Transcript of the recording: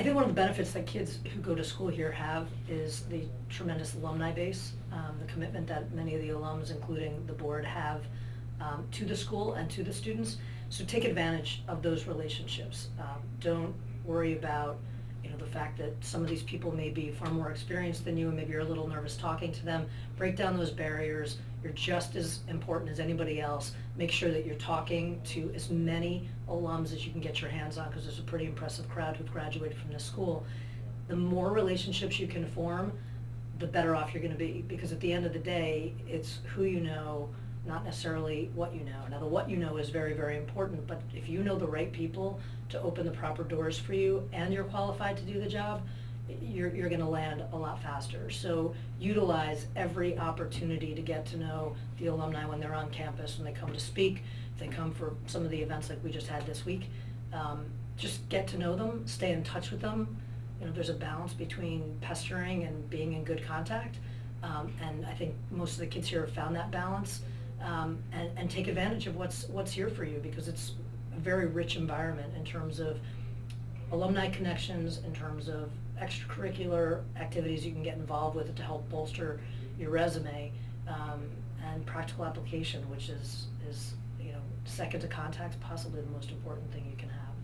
I think one of the benefits that kids who go to school here have is the tremendous alumni base, um, the commitment that many of the alums, including the board, have um, to the school and to the students. So take advantage of those relationships. Um, don't worry about, you know, the fact that some of these people may be far more experienced than you, and maybe you're a little nervous talking to them. Break down those barriers. You're just as important as anybody else. Make sure that you're talking to as many alums as you can get your hands on, because there's a pretty impressive crowd who've graduated from this school. The more relationships you can form, the better off you're gonna be, because at the end of the day, it's who you know, not necessarily what you know. Now, the what you know is very, very important, but if you know the right people to open the proper doors for you and you're qualified to do the job, you're, you're gonna land a lot faster. So utilize every opportunity to get to know the alumni when they're on campus, when they come to speak, if they come for some of the events like we just had this week. Um, just get to know them, stay in touch with them. You know, there's a balance between pestering and being in good contact. Um, and I think most of the kids here have found that balance. Um, and, and take advantage of what's, what's here for you, because it's a very rich environment in terms of alumni connections, in terms of extracurricular activities you can get involved with to help bolster your resume, um, and practical application, which is, is, you know, second to contacts, possibly the most important thing you can have.